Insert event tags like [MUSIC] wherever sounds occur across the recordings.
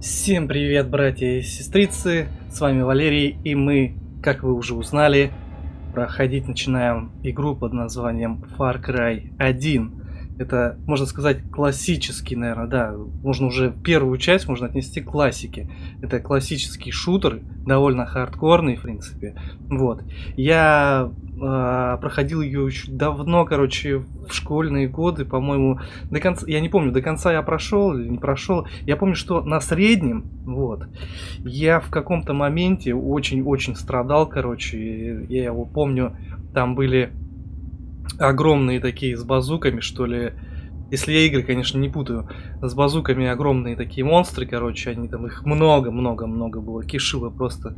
Всем привет, братья и сестрицы, с вами Валерий, и мы, как вы уже узнали, проходить начинаем игру под названием Far Cry 1. Это, можно сказать, классический, наверное, да, можно уже первую часть можно отнести к классике. Это классический шутер, довольно хардкорный, в принципе. Вот. Я э, проходил ее очень давно, короче, в школьные годы, по-моему, до конца, я не помню, до конца я прошел или не прошел. Я помню, что на среднем, вот, я в каком-то моменте очень-очень страдал, короче, я его помню, там были огромные такие с базуками, что ли. Если я игры, конечно, не путаю. С базуками огромные такие монстры, короче, они там их много-много-много было. Кишило просто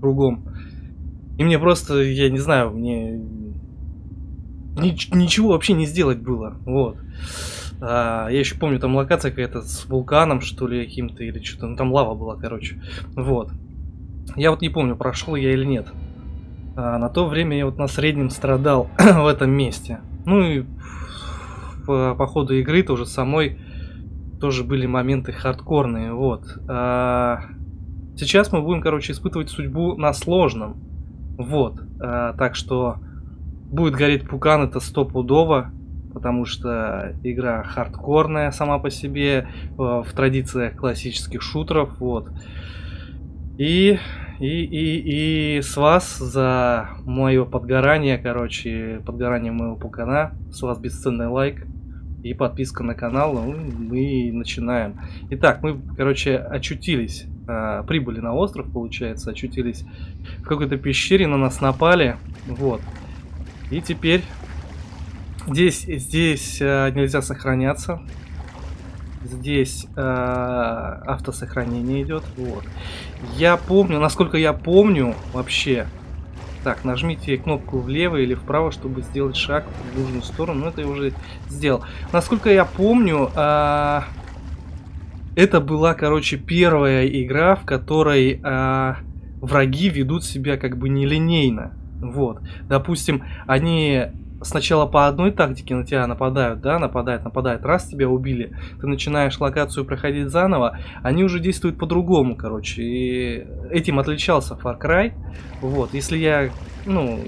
кругом. И мне просто, я не знаю, мне ничего вообще не сделать было. Вот. А, я еще помню, там локация какая-то с вулканом, что ли, каким-то, или что-то. Ну, там лава была, короче. Вот. Я вот не помню, прошел я или нет. А на то время я вот на среднем страдал [CLEARS THROAT] в этом месте. Ну и по, по ходу игры тоже самой тоже были моменты хардкорные. Вот. А сейчас мы будем, короче, испытывать судьбу на сложном. Вот. А, так что будет гореть пукан, это стопудово. Потому что игра хардкорная сама по себе, в традициях классических шутеров. Вот. И и, и, и с вас за мое подгорание, короче, подгорание моего пукана, с вас бесценный лайк и подписка на канал, ну, мы начинаем. Итак, мы, короче, очутились, э, прибыли на остров, получается, очутились в какой-то пещере, на нас напали, вот. И теперь здесь, здесь э, нельзя сохраняться, Здесь э, автосохранение идет. Вот. Я помню, насколько я помню вообще. Так, нажмите кнопку влево или вправо, чтобы сделать шаг в нужную сторону. Ну, это я уже сделал. Насколько я помню, э, это была, короче, первая игра, в которой э, враги ведут себя как бы нелинейно. Вот. Допустим, они сначала по одной тактике на тебя нападают, да, нападают, нападают, раз тебя убили, ты начинаешь локацию проходить заново, они уже действуют по-другому, короче, и этим отличался Far Cry, вот, если я, ну,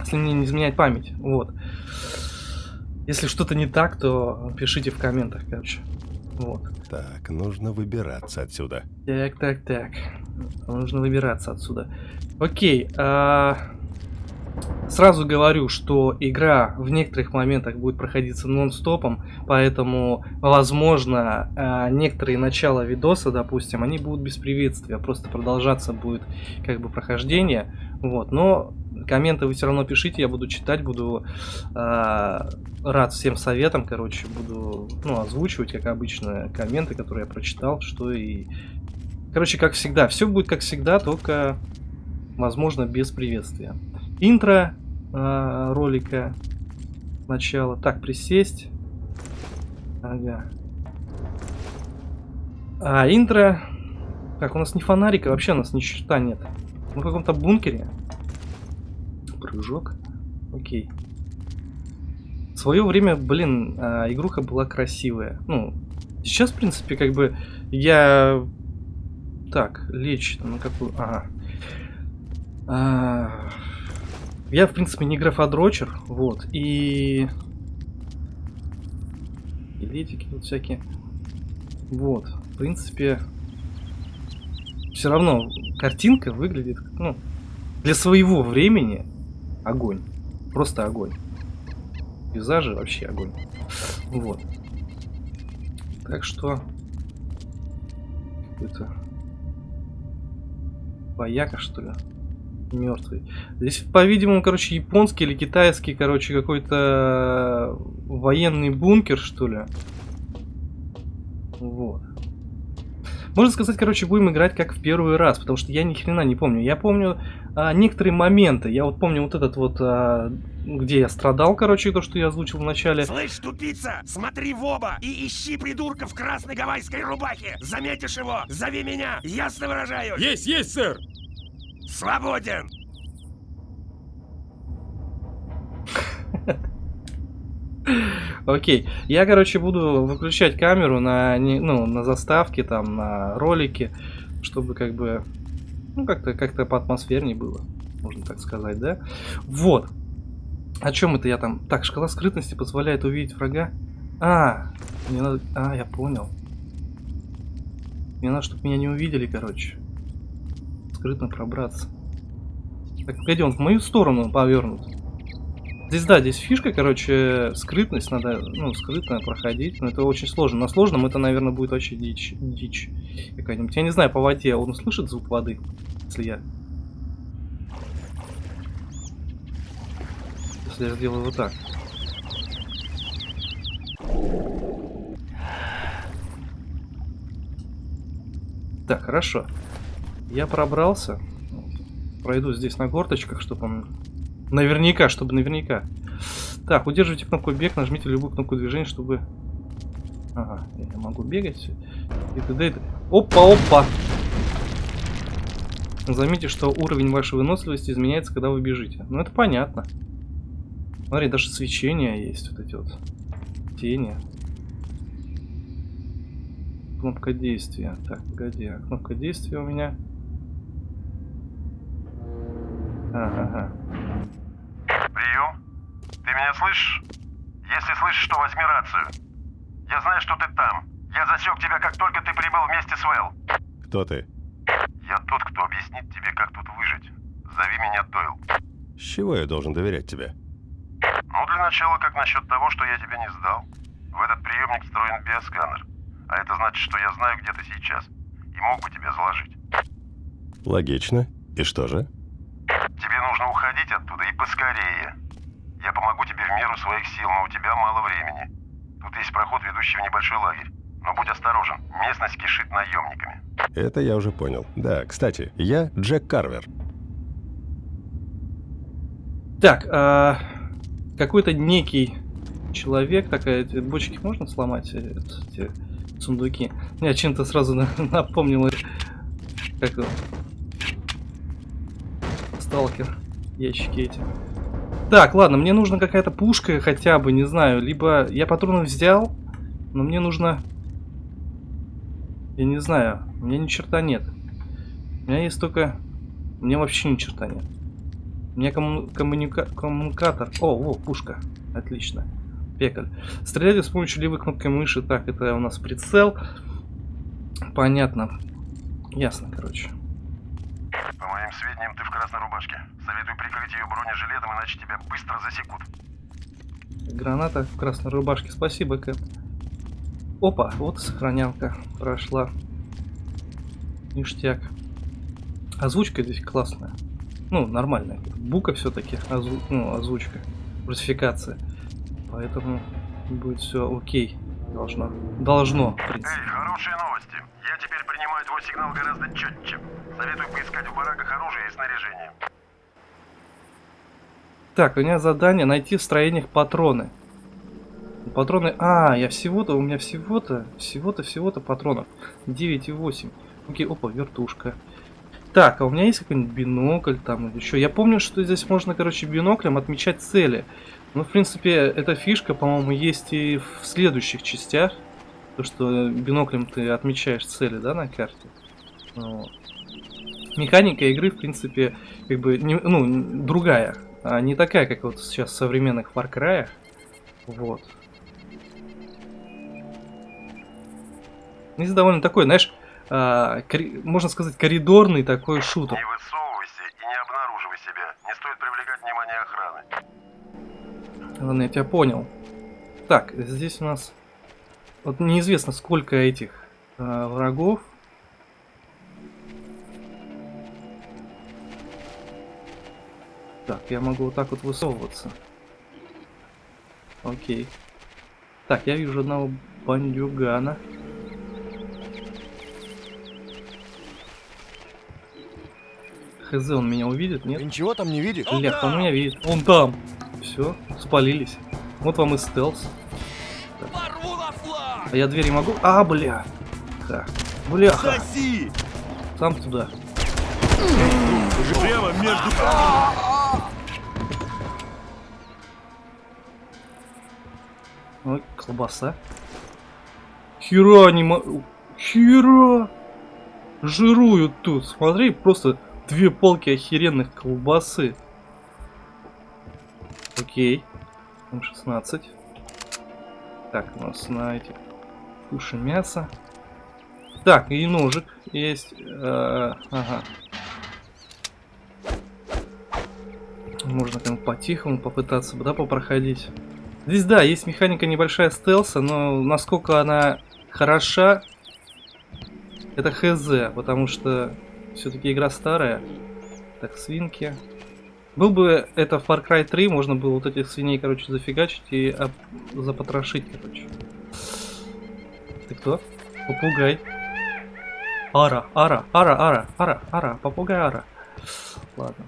если мне не изменять память, вот. Если что-то не так, то пишите в комментах, короче. Вот. Так, нужно выбираться отсюда. Так, так, так. Нужно выбираться отсюда. Окей, а... Сразу говорю, что игра в некоторых моментах будет проходиться нон-стопом, поэтому, возможно, э, некоторые начала видоса, допустим, они будут без приветствия, просто продолжаться будет как бы прохождение, вот, но комменты вы все равно пишите, я буду читать, буду э, рад всем советам, короче, буду, ну, озвучивать, как обычно, комменты, которые я прочитал, что и... Короче, как всегда, все будет как всегда, только, возможно, без приветствия интро э, ролика. Сначала. Так, присесть. Ага. А, интро. Как, у нас не фонарика, вообще у нас ни черта нет. Мы в каком-то бункере. Прыжок. Окей. В свое время, блин, а, игруха была красивая. Ну, сейчас, в принципе, как бы я... Так, лечь на какую... Ага. А... Я, в принципе, не графодрочер, вот, и... Билетики тут всякие. Вот, в принципе, все равно картинка выглядит, ну, для своего времени огонь. Просто огонь. Пейзажи вообще огонь. Вот. Так что... Это... Бояка, что ли? Мертвый. Здесь, по-видимому, короче, японский или китайский, короче, какой-то военный бункер, что ли. Вот. Можно сказать, короче, будем играть как в первый раз, потому что я ни хрена не помню. Я помню а, некоторые моменты. Я вот помню вот этот вот, а, где я страдал, короче, то, что я озвучил в начале. Слышь, тупица, смотри в оба и ищи придурка в красной гавайской рубахе. Заметишь его, зови меня, ясно выражаю. Есть, есть, сэр. Свободен! Окей. Я, короче, буду выключать камеру на, не- ну, на заставке, там, на ролике, чтобы как бы, ну, как-то как по атмосферней было, можно так сказать, да? Вот. О чем это я там? Так, шкала скрытности позволяет увидеть врага. А, мне надо... А, я понял. Мне надо, чтобы меня не увидели, короче. Скрытно пробраться. Так, погоди, он в мою сторону повернут. Здесь, да, здесь фишка, короче, скрытность, надо, ну, скрытно проходить, но это очень сложно. На сложном это, наверное, будет вообще дичь, дичь какая-нибудь. Я не знаю, по воде он услышит звук воды, если я... Если я сделаю вот так. Так, хорошо. Я пробрался. Пройду здесь на горточках, чтобы он... Наверняка, чтобы наверняка. Так, удерживайте кнопку бег, нажмите любую кнопку движения, чтобы... Ага, я могу бегать. И т.д. и т.д. Опа, опа! Заметьте, что уровень вашей выносливости изменяется, когда вы бежите. Ну, это понятно. Смотри, даже свечения есть, вот эти вот тени. Кнопка действия. Так, погоди, а кнопка действия у меня... Ага, Прием. Ты меня слышишь? Если слышишь, то возьми рацию. Я знаю, что ты там. Я засек тебя, как только ты прибыл вместе с Вэл. Кто ты? Я тот, кто объяснит тебе, как тут выжить. Зови меня Дойл. С чего я должен доверять тебе? Ну, для начала, как насчет того, что я тебя не сдал? В этот приемник встроен биосканер. А это значит, что я знаю, где ты сейчас. И мог бы тебя заложить. Логично. И что же? Тебе нужно уходить оттуда и поскорее. Я помогу тебе в меру своих сил, но у тебя мало времени. Тут есть проход, ведущий в небольшой лагерь. Но будь осторожен, местность кишит наемниками. Это я уже понял. Да, кстати, я Джек Карвер. Так, а, какой-то некий человек, такая, эти бочки можно сломать, э, эти сундуки? Я чем-то сразу [LAUGHS] на- напомнил, как сталкер, ящики эти. Так, ладно, мне нужна какая-то пушка хотя бы, не знаю, либо я патроны взял, но мне нужно, я не знаю, у меня ни черта нет. У меня есть только, меня вообще ни черта нет. У меня комму- коммуника- коммуникатор. О, во, пушка. Отлично. Пекаль. Стреляйте с помощью левой кнопкой мыши. Так, это у нас прицел. Понятно. Ясно, короче. Моим сведениям, ты в красной рубашке. Советую прикрыть ее бронежилетом, иначе тебя быстро засекут. Граната в красной рубашке. Спасибо, Кэп. Опа, вот сохранялка прошла. Ништяк. Озвучка здесь классная. Ну, нормальная. Бука все-таки, озву... ну, озвучка. Русификация. Поэтому будет все окей. Должно. Должно, в принципе. Эй, хорошие новости. Я теперь принимаю твой сигнал гораздо четче. Советую поискать в бараках оружие и снаряжение. Так, у меня задание найти в строениях патроны. Патроны... А, я всего-то, у меня всего-то, всего-то, всего-то патронов. 9,8. Окей, опа, вертушка. Так, а у меня есть какой-нибудь бинокль там или еще? Я помню, что здесь можно, короче, биноклем отмечать цели. Ну, в принципе, эта фишка, по-моему, есть и в следующих частях. То, что биноклем ты отмечаешь цели, да, на карте. Вот. Механика игры, в принципе, как бы, не- ну, другая. А не такая, как вот сейчас в современных Far Cry. Вот. Здесь довольно такой, знаешь, а, кори- можно сказать, коридорный такой шутер. Не высовывайся и не обнаруживай себя. Не стоит привлекать внимание охраны. Ладно, я тебя понял. Так, здесь у нас... Вот неизвестно, сколько этих а, врагов. Так, я могу вот так вот высовываться. Окей. Так, я вижу одного бандюгана. Хз, он меня увидит, нет? Ты ничего там не видишь? Лех, он меня видит. Он там. Все, спалились. Вот вам и стелс. Так. А я двери могу? А, бля. Так. Бляха. Сам туда. Прямо между... колбаса. Хера мо... Хера! Жируют тут. Смотри, просто две полки охеренных колбасы. Окей. М16. Так, у нас на этих туши мясо. Так, и ножик есть. Э, ага. Можно как по-тихому попытаться, да, попроходить. Здесь, да, есть механика небольшая стелса, но насколько она хороша, это хз, потому что все-таки игра старая. Так, свинки. Был бы это в Far Cry 3, можно было вот этих свиней, короче, зафигачить и об... запотрошить, короче. Ты кто? Попугай. Ара, ара, ара, ара, ара, ара, попугай ара. Ладно.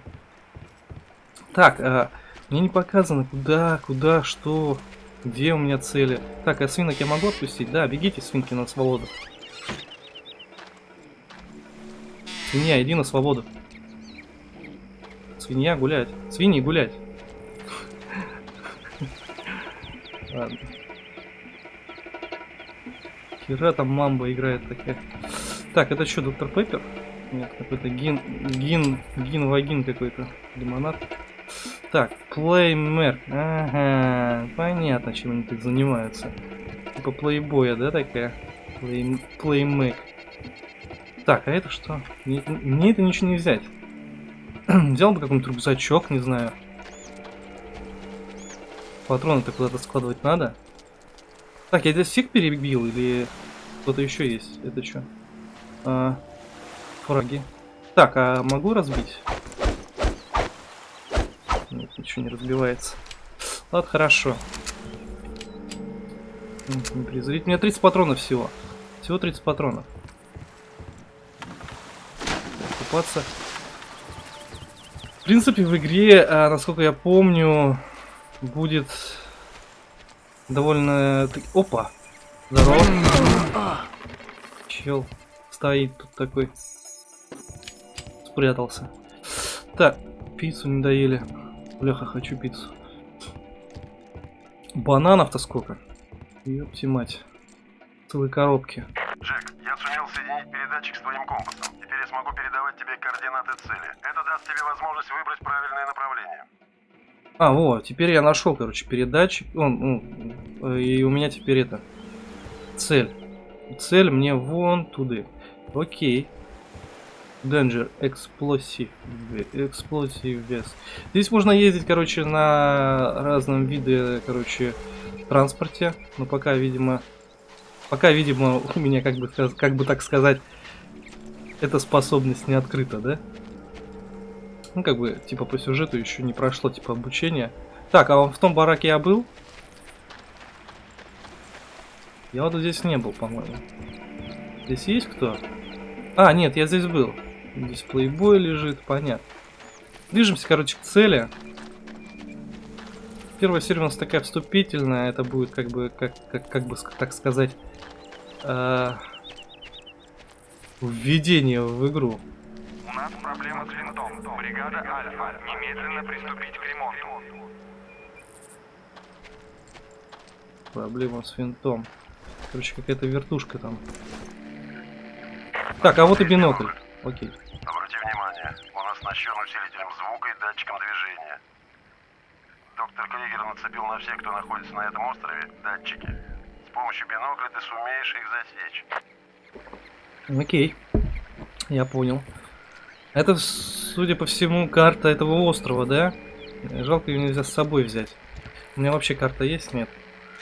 Так, э, мне не показано, куда, куда, что, где у меня цели. Так, а свинок я могу отпустить? Да, бегите, свинки, на свободу. Свинья, иди на свободу. Свинья гулять. Свиньи гулять. [LAUGHS] Ладно. Хера там мамба играет такая. Так, это что, доктор Пеппер? Нет, какой-то гин, гин, гин, вагин какой-то. Лимонад. Так, плеймер. Ага, понятно, чем они тут занимаются. Типа плейбоя, да, такая? Плей, плеймэк. Так, а это что? Мне, мне это ничего не взять. [CLEARS THROAT] Взял бы какой-нибудь рюкзачок, не знаю. Патроны-то куда-то складывать надо. Так, я здесь всех перебил или кто-то еще есть? Это что? А, фраги. Так, а могу разбить? Ничего не разбивается. Ладно, хорошо. Презрить. У меня 30 патронов всего. Всего 30 патронов. Купаться. В принципе, в игре, а, насколько я помню, будет довольно... Опа! Здорово. Чел стоит тут такой. Спрятался. Так, пиццу не доели. Бляха, хочу пиццу. Бананов-то сколько? Ёпти мать. Целые коробки. Джек, я сумел соединить передатчик с твоим компасом. Теперь я смогу передавать тебе координаты цели. Это даст тебе возможность выбрать правильное направление. А, вот, теперь я нашел, короче, передатчик. Он, ну, и у меня теперь это цель. Цель мне вон туда. Окей. Danger Explosive, Explosive Vest. Здесь можно ездить, короче, на разном виде, короче, транспорте. Но пока, видимо, пока, видимо, [LAUGHS] у меня, как бы, как бы так сказать, эта способность не открыта, да? Ну, как бы, типа, по сюжету еще не прошло, типа, обучение. Так, а в том бараке я был? Я вот здесь не был, по-моему. Здесь есть кто? А, нет, я здесь был. Здесь плейбой лежит, понятно. Движемся, короче, к цели. Первая серия у нас такая вступительная. Это будет, как бы, как, как, как бы, так сказать, э, введение в игру. У нас проблема с винтом. Бригада Альфа. Немедленно приступить к ремонту. Проблема с винтом. Короче, какая-то вертушка там. Так, а вот и бинокль. Окей. Обрати внимание, он оснащен усилителем звука и датчиком движения. Доктор Кригер нацепил на всех, кто находится на этом острове, датчики. С помощью бинокля ты сумеешь их засечь. Окей. Я понял. Это, судя по всему, карта этого острова, да? Жалко ее нельзя с собой взять. У меня вообще карта есть? Нет.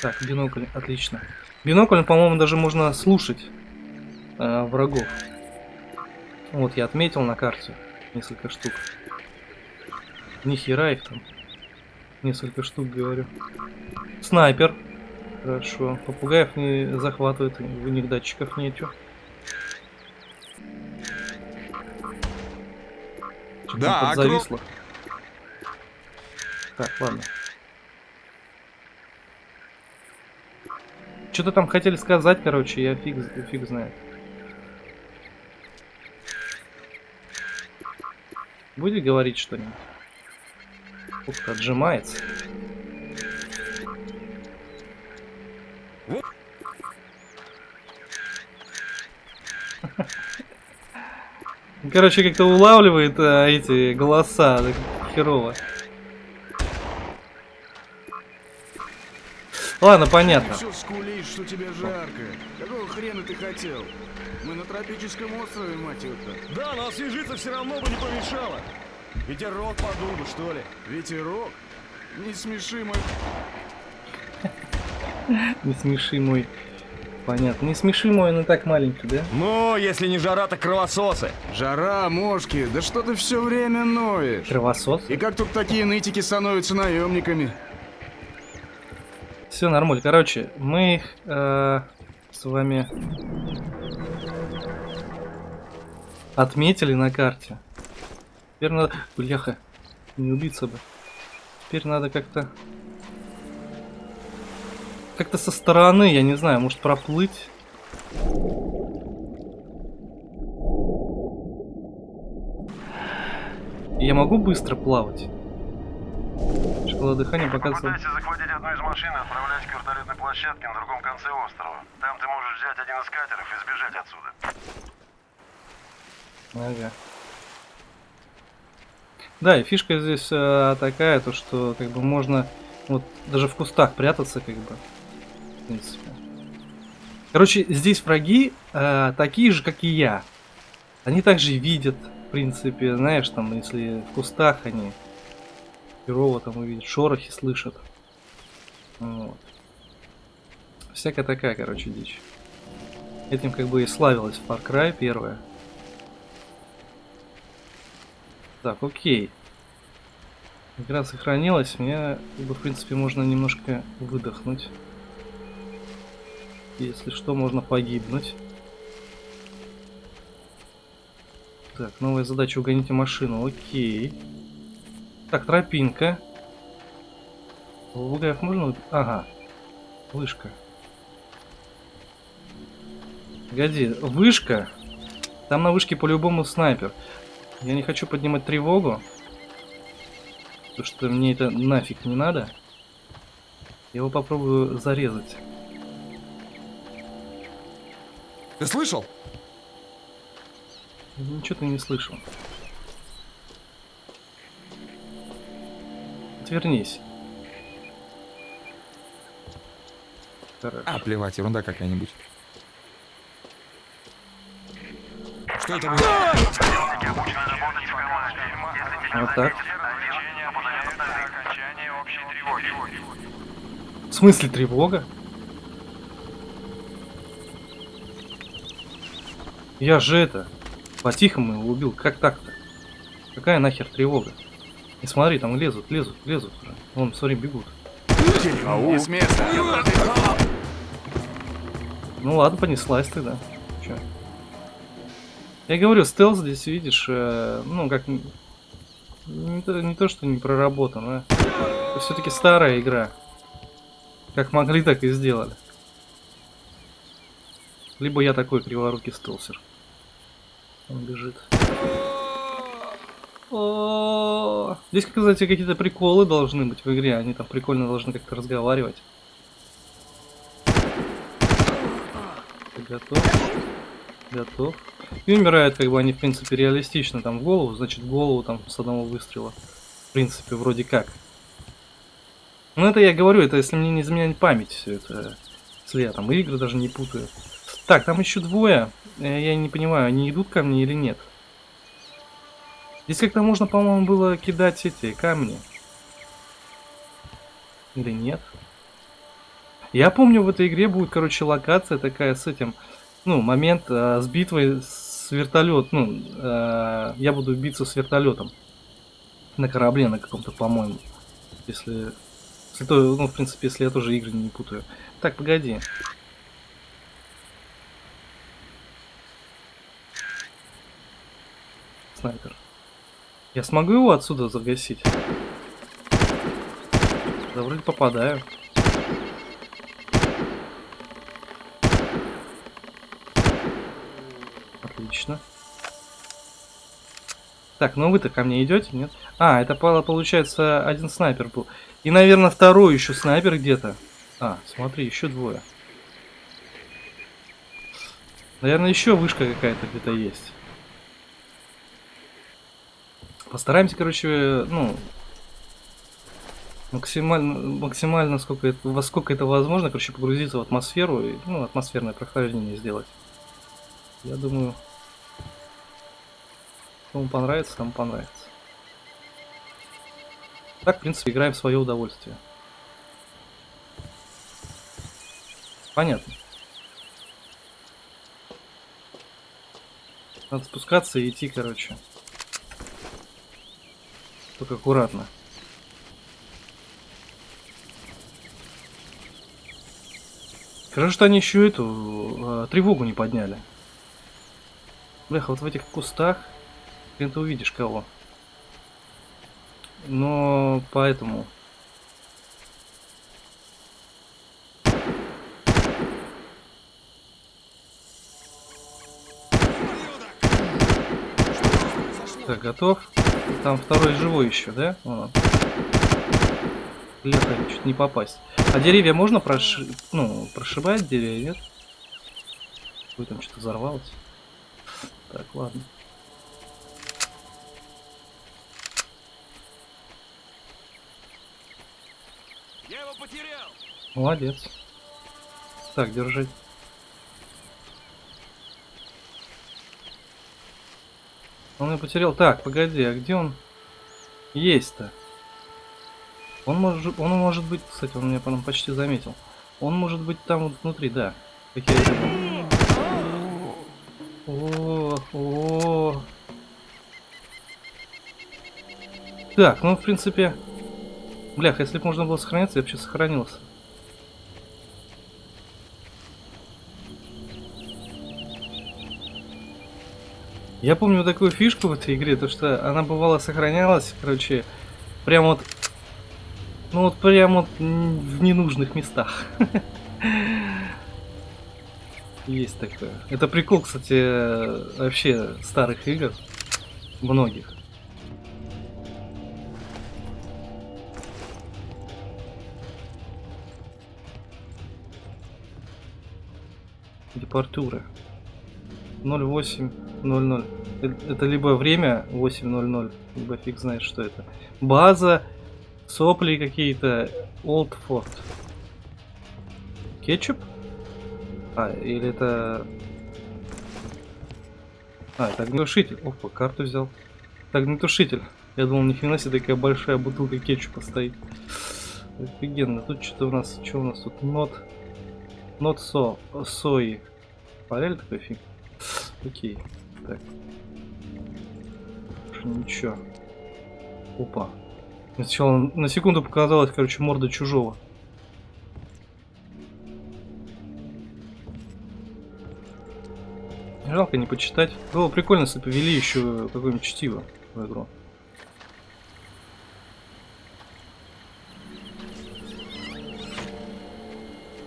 Так, бинокль, отлично. Бинокль, по-моему, даже можно слушать э, врагов. Вот, я отметил на карте несколько штук. Ни хера их там. Несколько штук, говорю. Снайпер. Хорошо. Попугаев не захватывает, у них датчиков нету. Да, подзависло. Так, ладно. Что-то там хотели сказать, короче, я фиг, фиг знает. Будет говорить что-нибудь? Ух отжимается. Короче, как-то улавливает а, эти голоса. Так херово. Ладно, понятно. Все скулишь, что тебе жарко. Какого хрена ты хотел? Мы на тропическом острове, мать его-то. Да, но освежиться все равно бы не помешало. Ветерок подул бы, что ли. Ветерок? Не смеши мой... Не смеши мой. Понятно. Не смеши мой, он и так маленький, да? Ну, если не жара, так кровососы. Жара, мошки, да что ты все время ноешь? Кровосос. И как тут такие нытики становятся наемниками? Все нормально. Короче, мы их э, с вами отметили на карте. Теперь надо... Бляха, не убиться бы. Теперь надо как-то... Как-то со стороны, я не знаю, может проплыть. Я могу быстро плавать? Шкала дыхания показывает... Попытайся захватить одну из машин и отправляйся к вертолетной площадке на другом конце острова. Там ты можешь взять один из катеров и сбежать отсюда. Ага. Да, и фишка здесь э, такая, то что как бы можно вот даже в кустах прятаться, как бы. В принципе. Короче, здесь враги э, такие же, как и я. Они также видят, в принципе, знаешь, там, если в кустах они херово там увидят, шорохи слышат. Вот. Всякая такая, короче, дичь. Этим как бы и славилась Far Cry первая. Так, окей. Игра сохранилась. Мне, как бы, в принципе, можно немножко выдохнуть. Если что, можно погибнуть. Так, новая задача угоните машину. Окей. Так, тропинка. Бугаев можно? Ага. Вышка. Погоди, вышка? Там на вышке по-любому снайпер. Я не хочу поднимать тревогу. Потому что мне это нафиг не надо. Я его попробую зарезать. Ты слышал? Ничего ты не слышал. Отвернись. Хорошо. А, плевать, ерунда какая-нибудь. Что это было? Вот так. В смысле тревога? Я же это, по-тихому его убил, как так-то? Какая нахер тревога? И смотри, там лезут, лезут, лезут уже. Вон, смотри, бегут. Не с места. Ну ладно, понеслась тогда. Чё? Я говорю, стелс здесь, видишь, э, ну как... Не то, не то, что не проработан, а... Это все-таки старая игра. Как могли, так и сделали. Либо я такой криворукий стелсер. Он бежит. Здесь, кстати, какие-то приколы должны быть в игре. Они там прикольно должны как-то разговаривать. Готов? Готов. И умирают, как бы они, в принципе, реалистично. Там в голову, значит, голову там с одного выстрела. В принципе, вроде как. Ну, это я говорю, это если мне не изменяет память все это. Если я там игры даже не путаю. Так, там еще двое. Э, Я не понимаю, они идут ко мне или нет. Здесь как-то можно, по-моему, было кидать эти камни. Или нет? Я помню, в этой игре будет, короче, локация такая с этим, ну, момент э, с битвой с вертолет, ну, э, я буду биться с вертолетом на корабле на каком-то, по-моему, если, если то, ну, в принципе, если я тоже игры не путаю. Так, погоди. Снайпер. Я смогу его отсюда загасить? Да вроде попадаю. Отлично. Так, ну вы-то ко мне идете, нет? А, это пало- получается один снайпер был. И, наверное, второй еще снайпер где-то. А, смотри, еще двое. Наверное, еще вышка какая-то где-то есть. Постараемся, короче, ну, максимально, максимально, сколько это, во сколько это возможно, короче, погрузиться в атмосферу и, ну, атмосферное прохождение сделать. Я думаю, кому понравится, тому понравится. Так, в принципе, играем в свое удовольствие. Понятно. Надо спускаться и идти, короче. Только аккуратно. Хорошо, что они еще эту э, тревогу не подняли. Бляха, вот в этих кустах хрен ты увидишь кого. Но поэтому... Так, готов. Там второй живой еще, да? Бляха, чуть не попасть. А деревья можно проши... ну, прошибать деревья, нет? Ой, там что-то взорвалось. Так, ладно. Я его потерял! Молодец. Так, держи. Он ее потерял. Так, погоди, а где он есть-то? Он может, он может быть, кстати, он меня потом почти заметил. Он может быть там вот внутри, да. О, о. Так, ну в принципе, блях, если бы можно было сохраняться, я сейчас сохранился. Я помню такую фишку в этой игре, то что она бывало сохранялась, короче, прям вот, ну вот прям вот в ненужных местах. [LAUGHS] Есть такое. Это прикол, кстати, вообще старых игр, многих. Депортуры. 0800. Э- Это либо время 800, либо фиг знает, что это. База, сопли какие-то, Олдфорд. Кетчуп? А, или это... А, это огнетушитель. Опа, карту взял. Это огнетушитель. Я думал, ни себе такая большая бутылка кетчупа стоит. Офигенно. Тут что-то у нас... Что у нас тут? Нот... Нот со... Сои. Парель такой фиг? Окей. Так. Ничего. Опа. Сначала на секунду показалось, короче, морда чужого. Жалко не почитать. Было прикольно, если бы ввели еще какое-нибудь чтиво в игру.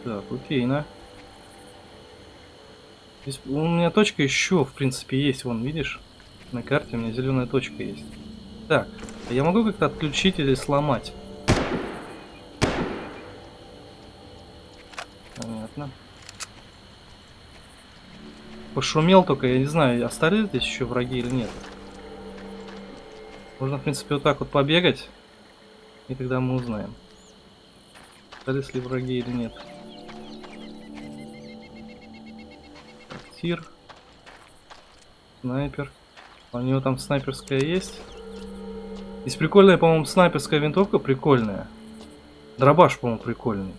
Так, окей, на. Здесь у меня точка еще, в принципе, есть. Вон, видишь? На карте у меня зеленая точка есть. Так, а я могу как-то отключить или сломать? Понятно. Пошумел только, я не знаю, остались здесь еще враги или нет. Можно, в принципе, вот так вот побегать. И тогда мы узнаем. Остались ли враги или нет. Тир. Снайпер. У него там снайперская есть. Здесь прикольная, по-моему, снайперская винтовка прикольная. Дробаш, по-моему, прикольный.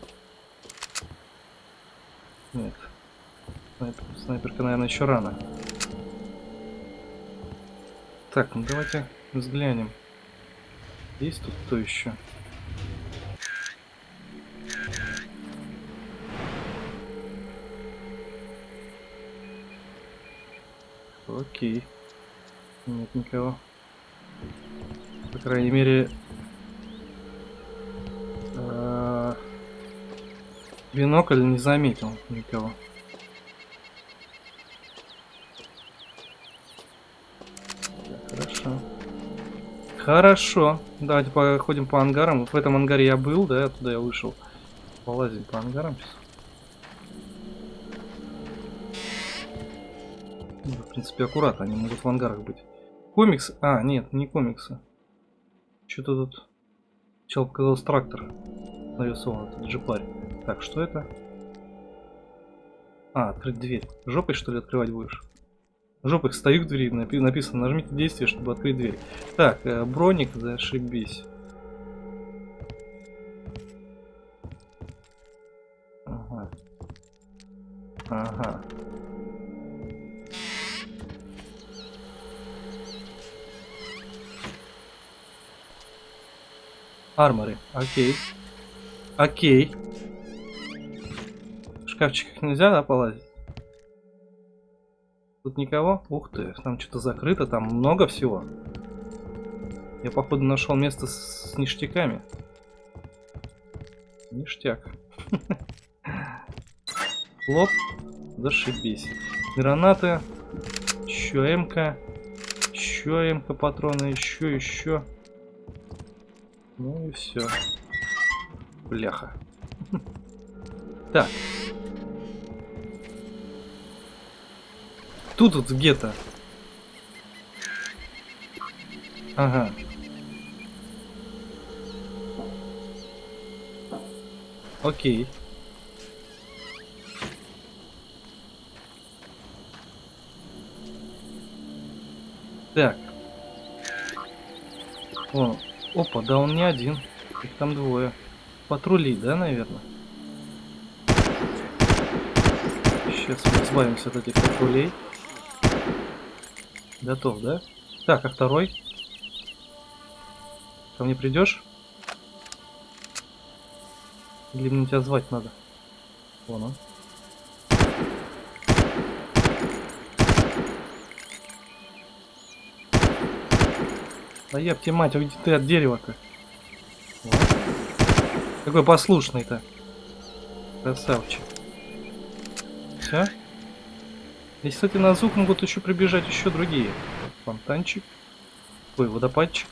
Нет. Снайпер, снайперка, наверное, еще рано. Так, ну давайте взглянем. Есть тут кто еще? Окей. Нет никого. По крайней мере... э, Бинокль не заметил никого. Хорошо. Хорошо. Давайте походим по ангарам. В этом ангаре я был, да, оттуда я вышел. Полазим по ангарам сейчас. Ну, В принципе, аккуратно, они могут в ангарах быть. Комикс? А, нет, не комиксы. Что-то тут... Чел показался трактор. Нарисован, этот джипарь. Так, что это? А, открыть дверь. Жопой, что ли, открывать будешь? Жопой стою к двери, напи- написано, нажмите действие, чтобы открыть дверь. Так, э, броник, зашибись. Ага. Ага. Арморы. Окей. Окей. В шкафчиках нельзя, да, полазить? Тут никого? Ух ты, там что-то закрыто, там много всего. Я, походу, нашел место с, с ништяками. Ништяк. [LAUGHS] Лоп. Зашибись. Гранаты. Еще МК. Еще МК патроны. Еще, еще. Ну и все. Бляха. [LAUGHS] Так. Тут вот где-то. Ага. Окей. Так. О, опа, да он не один. Их там двое. Патрули, да, наверное? Сейчас мы избавимся от этих патрулей. Готов, да? Так, а второй? Ко мне придешь? Или мне тебя звать надо? Вон он. Да я тебе мать, уйди ты от дерева-то. Вот. Какой послушный-то. Красавчик. Все? Здесь, кстати, на звук могут еще прибежать еще другие. Фонтанчик. Ой, водопадчик.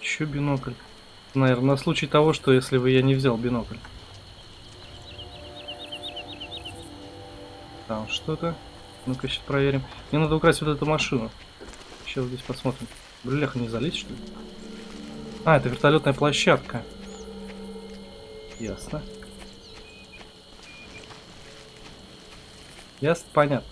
Еще бинокль. Наверное, на случай того, что если бы я не взял бинокль. Там что-то. Ну-ка, сейчас проверим. Мне надо украсть вот эту машину. Сейчас здесь посмотрим. Бляха, не залезть, что ли? А, это вертолетная площадка. Ясно. Ясно, понятно.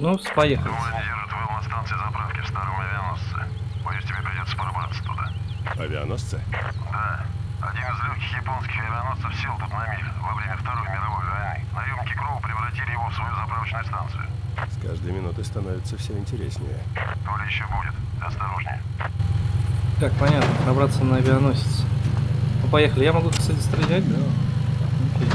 Ну, поехали. Планируют выл на станции заправки в старом авианосце. Боюсь, тебе придется пробраться туда. Авианосцы? Да. Один из легких японских авианосцев сел тут на миг во время Второй мировой войны. Наемники Кроу превратили его в свою заправочную станцию. С каждой минутой становится все интереснее. То ли еще будет. Осторожнее. Так, понятно, пробраться на авианосец. Ну, поехали. Я могу, кстати, стрелять, да? Окей.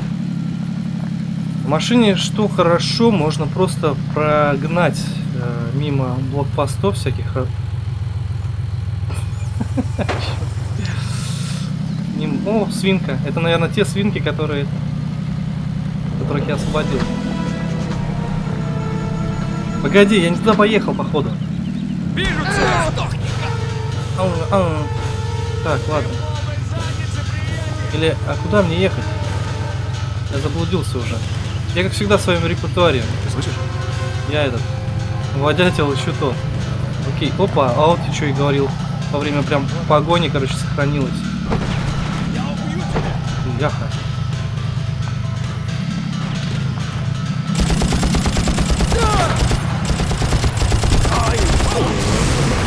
В машине, что хорошо, можно просто прогнать э, мимо блокпостов всяких. [LAUGHS] Ним- О, свинка. Это, наверное, те свинки, которые... которых я освободил. Погоди, я не туда поехал, походу. Ау, ау. Так, ладно. Или, а куда мне ехать? Я заблудился уже. Я, как всегда, в своем репертуаре. Ты слышишь? Я этот, водятел еще то. Окей, опа, а вот ты что и говорил. Во время прям погони, короче, сохранилось.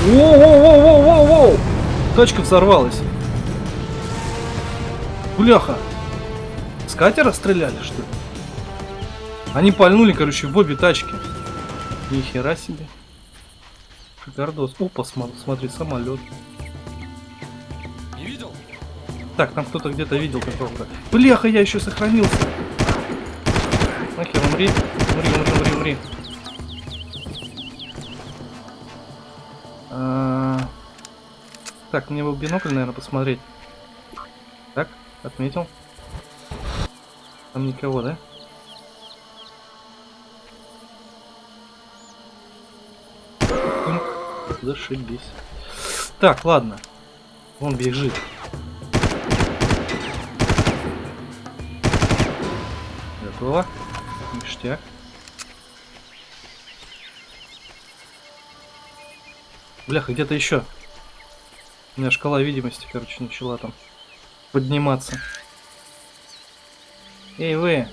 Воу-воу-воу-воу-воу! Точка взорвалась. Бляха. С катера стреляли, что ли? Они пальнули, короче, в обе тачки. Ни хера себе. Шикардос. Опа, смотри, самолет. Не видел? Так, там кто-то где-то видел какого-то. Бляха, я еще сохранился. Нахер, умри. Умри, умри, умри, умри. Так, мне бы бинокль, наверное, посмотреть. Так, отметил. Там никого, да? Зашибись. Так, ладно. Он бежит. Готово. Ништяк. Бляха, где-то еще. У меня шкала видимости, короче, начала там подниматься. Эй, вы!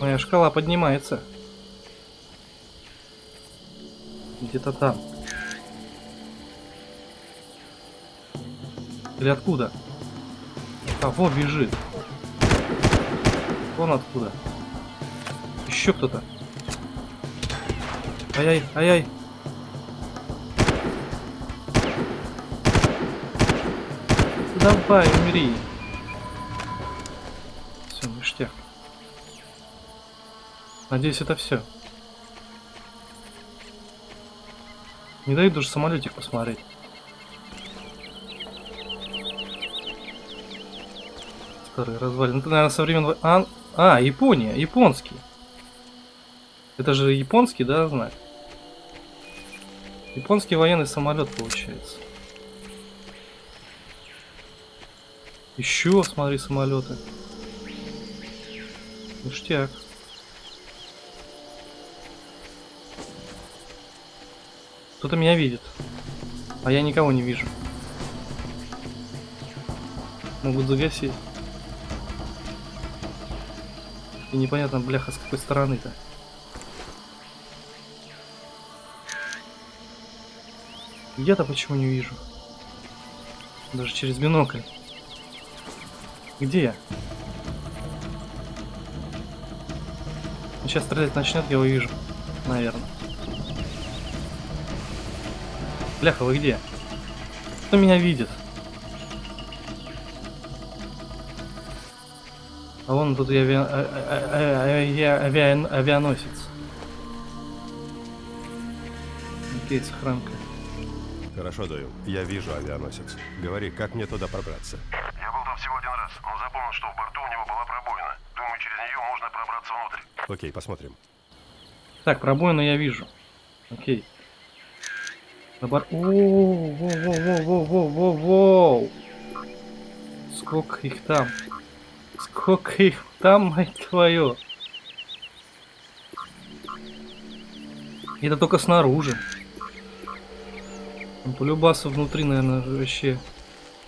Моя шкала поднимается. Где-то там. Или откуда? А, вот бежит. Вон откуда. Еще кто-то. Ай-яй, ай-яй. Давай, умри. Все, ништяк. Надеюсь, это все. Не дают даже самолетик посмотреть. Старый развалин. Это, наверное, со времен... во- А, а, Япония, японский. Это же японский, да, знак? Японский военный самолет получается. Еще, смотри, самолеты. Ништяк. Кто-то меня видит. А я никого не вижу. Могут загасить. И непонятно, бляха, с какой стороны-то. Я-то почему не вижу? Даже через бинокль. Где я? Сейчас стрелять начнет, я увижу. Наверное. Бляха, вы где? Кто меня видит? А вон тут и авиа... а- а- а- авиа- авиа- авианосец. Окей, сохранка. Хорошо, Дойл. Я вижу авианосец. Говори, как мне туда пробраться? Я был там всего один раз, но запомнил, что в борту у него была пробоина. Думаю, через нее можно пробраться внутрь. Окей, посмотрим. Так, пробоину я вижу. Окей. На бар... Воу, воу, воу, воу, воу, воу, воу, воу. Сколько их там? Сколько их там, мать твою? Это только снаружи. Там полюбаса внутри, наверное, вообще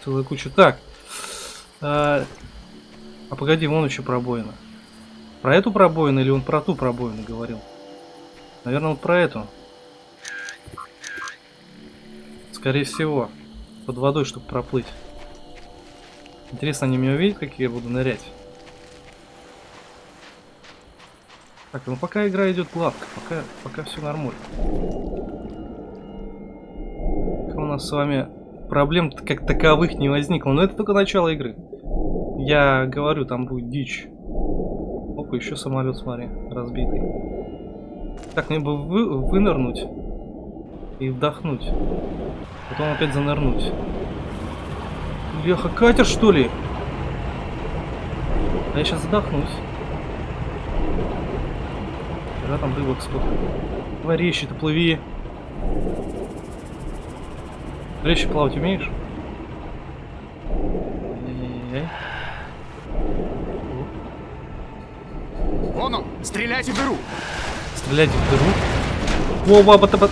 целая куча. Так. А, а погоди, вон еще пробоина. Про эту пробоину или он про ту пробоину говорил? Наверное, вот про эту. Скорее всего. Под водой, чтобы проплыть. Интересно, они меня увидят, как я буду нырять? Так, ну пока игра идет гладко, пока, пока все нормально. У нас с вами проблем как таковых не возникло. Но это только начало игры. Я говорю, там будет дичь. Опа, еще самолет, смотри, разбитый. Так, мне бы вы, вынырнуть и вдохнуть. Потом опять занырнуть. Бляха, катер что ли? А я сейчас задохнусь. Да, там рыбок сколько. Давай резче ты плыви. Резче плавать умеешь? Ай-яй-яй. Вон он! Стреляйте в дыру! Стрелять в дыру. Во, ба, ба, ба,